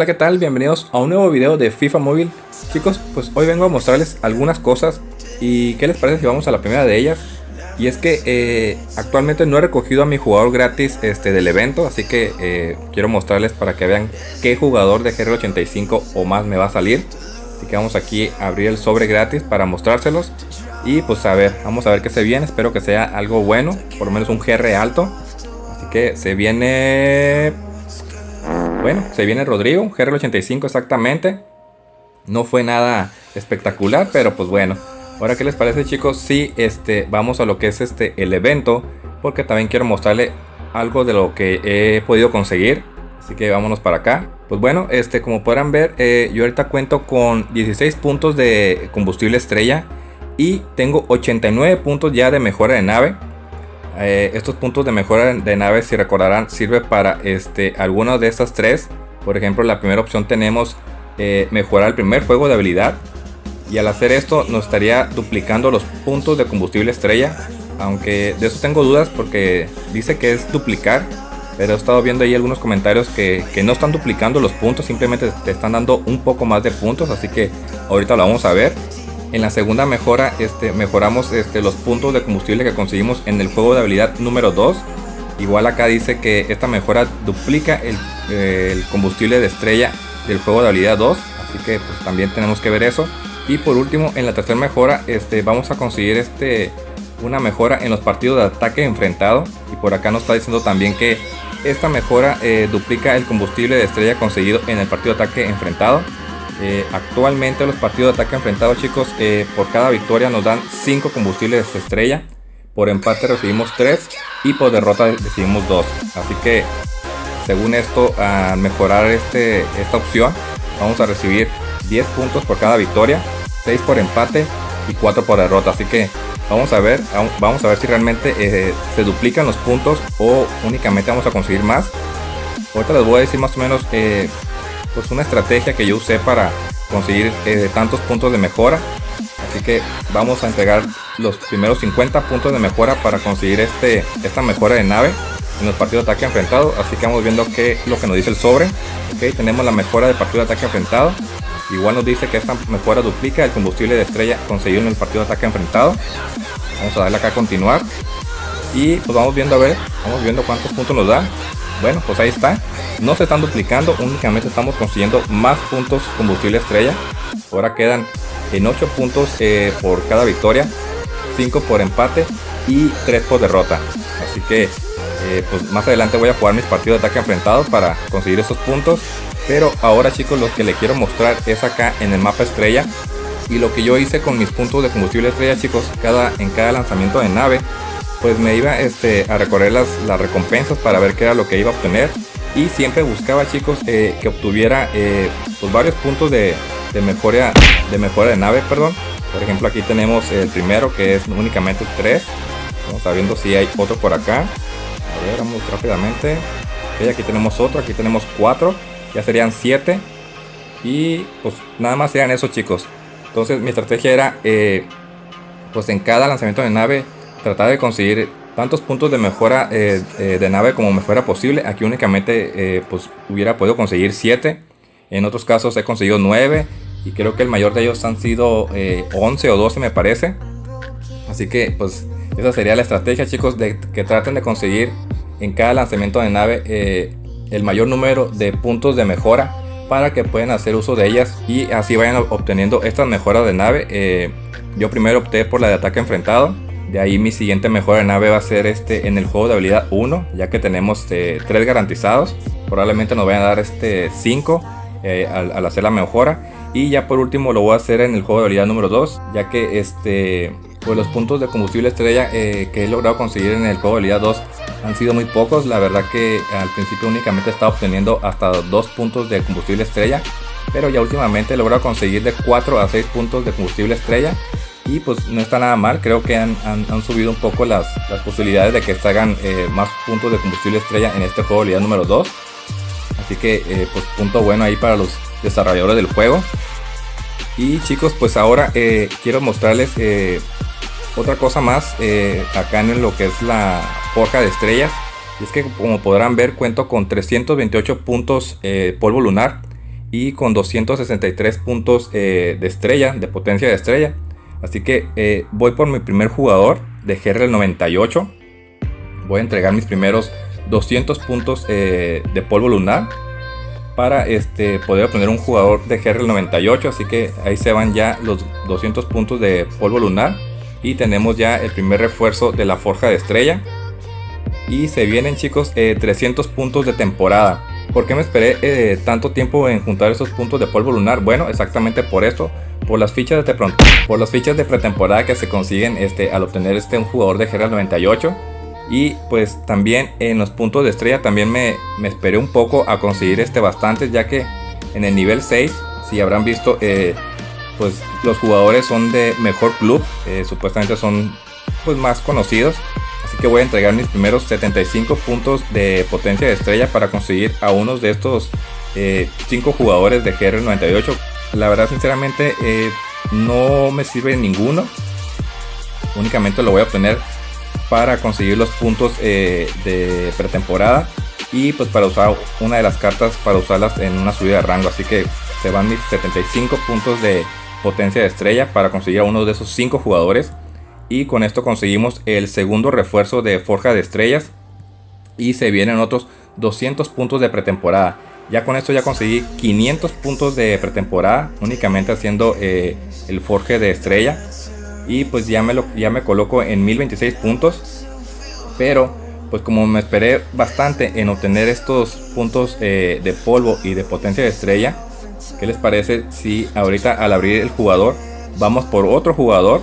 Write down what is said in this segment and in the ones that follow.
Hola qué tal, bienvenidos a un nuevo video de FIFA Móvil. Chicos, pues hoy vengo a mostrarles algunas cosas Y qué les parece si vamos a la primera de ellas Y es que eh, actualmente no he recogido a mi jugador gratis este, del evento Así que eh, quiero mostrarles para que vean qué jugador de GR85 o más me va a salir. Así que vamos aquí a abrir el sobre gratis para mostrárselos. Y pues a ver, vamos a ver qué se viene. Espero que sea algo bueno, por lo menos un GR alto. Así que se viene bueno, se viene Rodrigo, GR85 exactamente. No fue nada espectacular, pero pues bueno. Ahora, ¿qué les parece chicos? Si este, vamos a lo que es este, el evento. Porque también quiero mostrarle algo de lo que he podido conseguir. Así que vámonos para acá. Pues bueno, este, como podrán ver, eh, yo ahorita cuento con 16 puntos de combustible estrella. Y tengo 89 puntos ya de mejora de nave. Eh, estos puntos de mejora de nave, si recordarán, sirve para este, algunas de estas tres. Por ejemplo, la primera opción tenemos eh, mejorar el primer juego de habilidad. Y al hacer esto nos estaría duplicando los puntos de combustible estrella. Aunque de eso tengo dudas porque dice que es duplicar. Pero he estado viendo ahí algunos comentarios que, que no están duplicando los puntos. Simplemente te están dando un poco más de puntos. Así que ahorita lo vamos a ver. En la segunda mejora este, mejoramos este, los puntos de combustible que conseguimos en el juego de habilidad número 2. Igual acá dice que esta mejora duplica eh, el, combustible de estrella del juego de habilidad 2. Así que pues, también tenemos que ver eso. Y por último, en la tercera mejora este, vamos a conseguir este, una mejora en los partidos de ataque enfrentado. Y por acá nos está diciendo también que esta mejora eh, duplica el combustible de estrella conseguido en el partido de ataque enfrentado. Eh, actualmente los partidos de ataque enfrentados chicos eh, por cada victoria nos dan 5 combustibles de estrella. Por empate recibimos 3 y por derrota recibimos 2 así que según esto a mejorar este, esta opción vamos a recibir 10 puntos por cada victoria 6 por empate y 4 por derrota. Así que vamos a ver vamos a ver si realmente eh, se duplican los puntos o únicamente vamos a conseguir más. Ahorita les voy a decir más o menos pues una estrategia que yo usé para conseguir eh, tantos puntos de mejora. Así que vamos a entregar los primeros 50 puntos de mejora para conseguir este esta mejora de nave en los partidos de ataque enfrentado. Así que vamos viendo qué lo que nos dice el sobre. Ok tenemos la mejora de partido de ataque enfrentado. Igual nos dice que esta mejora duplica el combustible de estrella conseguido en el partido de ataque enfrentado. Vamos a darle acá a continuar. Y pues vamos viendo a ver vamos viendo cuántos puntos nos da bueno pues ahí está. No se están duplicando únicamente estamos consiguiendo más puntos combustible estrella. Ahora quedan en 8 puntos eh, por cada victoria 5 por empate y 3 por derrota. Así que eh, pues más adelante voy a jugar mis partidos de ataque enfrentado para conseguir esos puntos. Pero ahora chicos lo que les quiero mostrar es acá en el mapa estrella. Y lo que yo hice con mis puntos de combustible estrella chicos cada en cada lanzamiento de nave pues me iba este, a recorrer las, las recompensas para ver qué era lo que iba a obtener. Y siempre buscaba chicos eh, que obtuviera eh, pues varios puntos de, de, mejora de mejora de nave perdón. Por ejemplo aquí tenemos el primero que es únicamente 3 vamos a viendo si hay otro por acá. A ver vamos rápidamente. Aquí tenemos otro aquí tenemos 4 ya serían 7 y pues nada más serían esos chicos. Entonces mi estrategia era eh, pues en cada lanzamiento de nave tratar de conseguir tantos puntos de mejora eh, eh, de nave como me fuera posible. Aquí únicamente eh, pues hubiera podido conseguir 7. En otros casos he conseguido 9. Y creo que el mayor de ellos han sido 11 o 12 me parece. Así que pues esa sería la estrategia chicos. De que traten de conseguir en cada lanzamiento de nave el mayor número de puntos de mejora. Para que puedan hacer uso de ellas. Y así vayan obteniendo estas mejoras de nave. yo primero opté por la de ataque enfrentado de ahí mi siguiente mejora de nave va a ser este en el juego de habilidad 1, ya que tenemos 3 eh, garantizados. Probablemente nos vayan a dar este 5 eh, al, hacer la mejora. Y ya por último lo voy a hacer en el juego de habilidad número 2, ya que este pues los puntos de combustible estrella eh, que he logrado conseguir en el juego de habilidad 2 han sido muy pocos. La verdad que al principio únicamente estaba obteniendo hasta 2 puntos de combustible estrella. Pero ya últimamente he logrado conseguir de 4 a 6 puntos de combustible estrella y pues no está nada mal, creo que han, subido un poco las, posibilidades de que salgan eh, más puntos de combustible estrella en este juego de número 2. Así que eh, pues punto bueno ahí para los desarrolladores del juego. Y chicos pues ahora eh, quiero mostrarles otra cosa más acá en lo que es la forja de estrellas. Y es que como podrán ver cuento con 328 puntos polvo lunar y con 263 puntos eh, de estrella, de potencia de estrella. Así que eh, voy por mi primer jugador de GRL 98. Voy a entregar mis primeros 200 puntos de polvo lunar para este, poder obtener un jugador de GRL 98. Así que ahí se van ya los 200 puntos de polvo lunar. Y tenemos ya el primer refuerzo de la forja de estrella. Y se vienen chicos 300 puntos de temporada. ¿Por qué me esperé eh, tanto tiempo en juntar esos puntos de polvo lunar? Bueno, exactamente por esto. Por las fichas de, por las fichas de pretemporada que se consiguen este, al obtener este un jugador de GRL 98. Y pues también en los puntos de estrella también me, me esperé un poco a conseguir este bastantes ya que en el nivel 6, si habrán visto, eh, pues los jugadores son de mejor club, eh, supuestamente son pues más conocidos que voy a entregar mis primeros 75 puntos de potencia de estrella para conseguir a unos de estos 5 eh, jugadores de GR98. La verdad, sinceramente, eh, no me sirve ninguno. Únicamente lo voy a obtener para conseguir los puntos eh, de pretemporada y pues para usar una de las cartas para usarlas en una subida de rango. Así que se van mis 75 puntos de potencia de estrella para conseguir a uno de esos 5 jugadores y con esto conseguimos el segundo refuerzo de Forja de Estrellas. Y se vienen otros 200 puntos de pretemporada. Ya con esto ya conseguí 500 puntos de pretemporada únicamente haciendo eh, el Forge de Estrella. Y pues ya me, lo, ya me coloco en 1026 puntos. Pero pues como me esperé bastante en obtener estos puntos eh, de polvo y de potencia de estrella ¿Qué les parece si ahorita al abrir el jugador vamos por otro jugador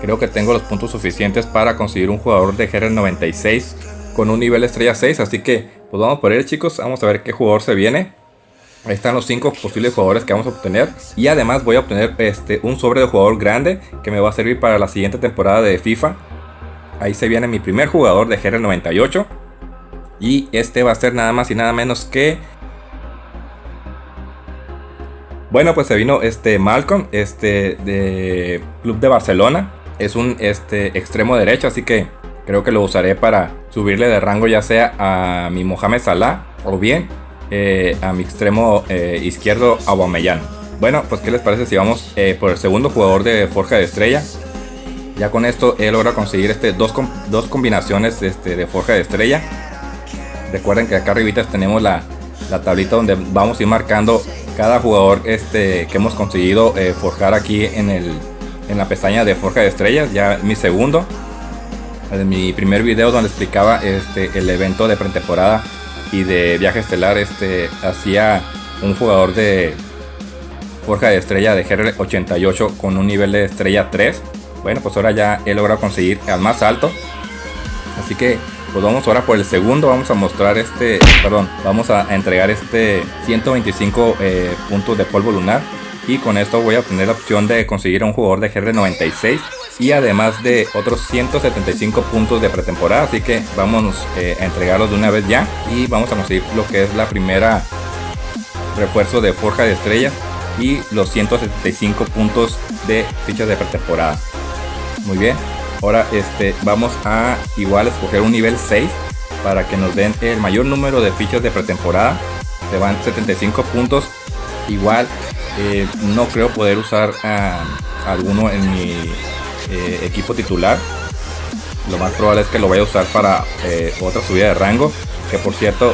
Creo que tengo los puntos suficientes para conseguir un jugador de GR96 con un nivel estrella 6. Así que pues vamos por él chicos. Vamos a ver qué jugador se viene. Ahí están los 5 posibles jugadores que vamos a obtener. Y además voy a obtener este, un sobre de jugador grande que me va a servir para la siguiente temporada de FIFA. Ahí se viene mi primer jugador de GR98. Y este va a ser nada más y nada menos que... Bueno, pues se vino este Malcolm, este de Club de Barcelona es un este, extremo derecho, así que creo que lo usaré para subirle de rango ya sea a mi Mohamed Salah o bien eh, a mi extremo eh, izquierdo Aubameyang. Bueno, pues qué les parece si vamos eh, por el segundo jugador de Forja de Estrella. Ya con esto he logrado conseguir este, dos, dos combinaciones este, de Forja de Estrella. Recuerden que acá arriba tenemos la, la, tablita donde vamos a ir marcando cada jugador este, que hemos conseguido forjar aquí en el, en la pestaña de Forja de Estrellas, ya mi segundo. En mi primer video donde explicaba este, el evento de pretemporada y de viaje estelar, este, hacía un jugador de Forja de Estrella de GR88 con un nivel de estrella 3. Bueno, pues ahora ya he logrado conseguir al más alto. Así que pues vamos ahora por el segundo, vamos a mostrar este, perdón, vamos a entregar este 125 eh, puntos de polvo lunar y con esto voy a obtener la opción de conseguir un jugador de GR96 y además de otros 175 puntos de pretemporada así que vamos eh, a entregarlos de una vez ya y vamos a conseguir lo que es la primera refuerzo de forja de estrellas y los 175 puntos de fichas de pretemporada. Muy bien ahora este vamos a igual escoger un nivel 6 para que nos den el mayor número de fichas de pretemporada. Se van 75 puntos igual eh, no creo poder usar a, alguno en mi eh, equipo titular. Lo más probable es que lo vaya a usar para eh, otra subida de rango. Que por cierto,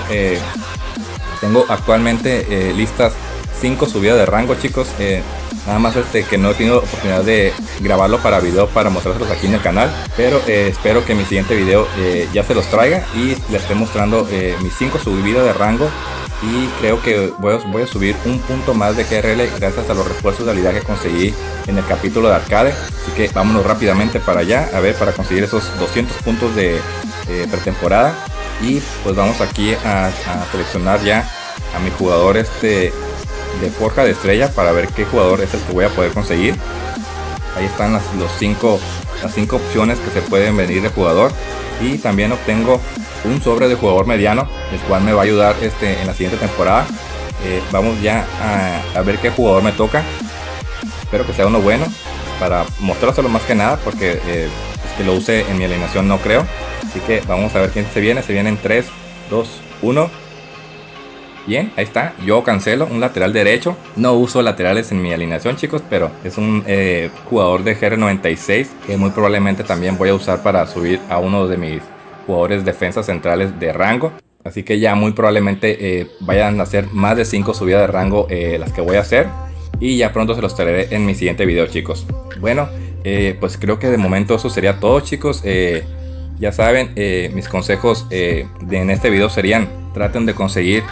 tengo actualmente listas 5 subidas de rango, chicos. nada más este que no he tenido oportunidad de grabarlo para video para mostrárselos aquí en el canal. Pero espero que mi siguiente video ya se los traiga y les esté mostrando mis 5 subidas de rango y creo que voy a, subir un punto más de GRL gracias a los refuerzos de habilidad que conseguí en el capítulo de arcade. Así que vámonos rápidamente para allá a ver para conseguir esos 200 puntos de pretemporada. Y pues vamos aquí a, seleccionar ya a mi jugador este de forja de estrella para ver qué jugador es el que voy a poder conseguir. Ahí están los cinco, las cinco opciones que se pueden venir de jugador y también obtengo un sobre de jugador mediano, el cual me va a ayudar este, en la siguiente temporada. Eh, vamos ya a, ver qué jugador me toca. Espero que sea uno bueno para mostrárselo más que nada porque eh, es que lo use en mi alineación no creo. Así que vamos a ver quién se viene. Se vienen 3, 2, 1. Bien, ahí está. Yo cancelo un lateral derecho. No uso laterales en mi alineación, chicos, pero es un eh, jugador de GR96 que muy probablemente también voy a usar para subir a uno de mis jugadores defensas centrales de rango. Así que ya muy probablemente eh, vayan a hacer más de 5 subidas de rango eh, las que voy a hacer. Y ya pronto se los traeré en mi siguiente video, chicos. Bueno, pues creo que de momento eso sería todo, chicos. ya saben, mis consejos en este video serían traten de conseguir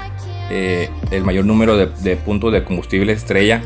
eh, el mayor número de, puntos de combustible estrella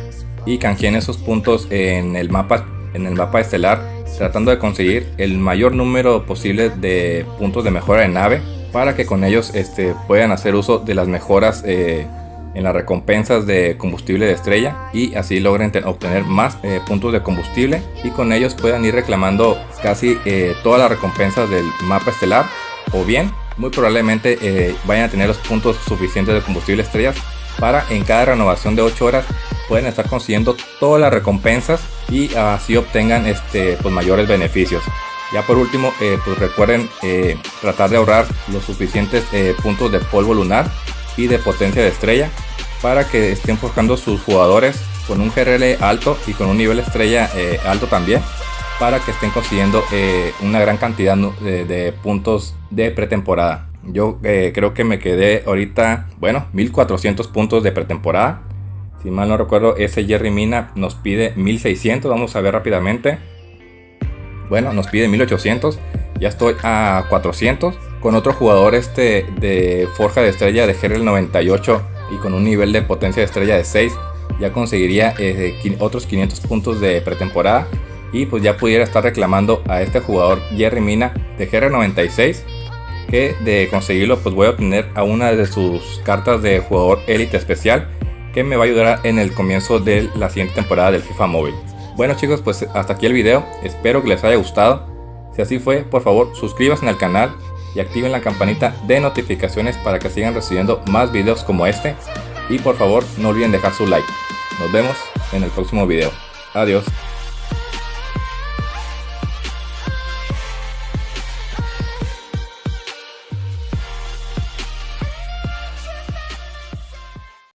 y canjeen esos puntos en el mapa en el mapa estelar tratando de conseguir el mayor número posible de puntos de mejora de nave para que con ellos este, puedan hacer uso de las mejoras eh, en las recompensas de combustible de estrella y así logren obtener más eh, puntos de combustible y con ellos puedan ir reclamando casi todas las recompensas del mapa estelar o bien muy probablemente eh, vayan a tener los puntos suficientes de combustible estrellas para en cada renovación de 8 horas pueden estar consiguiendo todas las recompensas y así obtengan este, pues, mayores beneficios. Ya por último, eh, pues recuerden eh, tratar de ahorrar los suficientes puntos de polvo lunar y de potencia de estrella para que estén forjando sus jugadores con un GRL alto y con un nivel estrella alto también para que estén consiguiendo eh, una gran cantidad de, puntos de pretemporada. Yo eh, creo que me quedé ahorita, bueno, 1400 puntos de pretemporada. Si mal no recuerdo, ese Jerry Mina nos pide 1600. Vamos a ver rápidamente. Bueno, nos pide 1800. Ya estoy a 400. Con otro jugador este de Forja de Estrella de GRL 98 y con un nivel de potencia de estrella de 6, ya conseguiría eh, otros 500 puntos de pretemporada y pues ya pudiera estar reclamando a este jugador Jerry Mina de GR96 que de conseguirlo pues voy a obtener a una de sus cartas de jugador élite especial que me va a ayudar en el comienzo de la siguiente temporada del FIFA Móvil. Bueno chicos pues hasta aquí el video, espero que les haya gustado, si así fue por favor suscríbanse al canal y activen la campanita de notificaciones para que sigan recibiendo más videos como este y por favor no olviden dejar su like. Nos vemos en el próximo video. Adiós.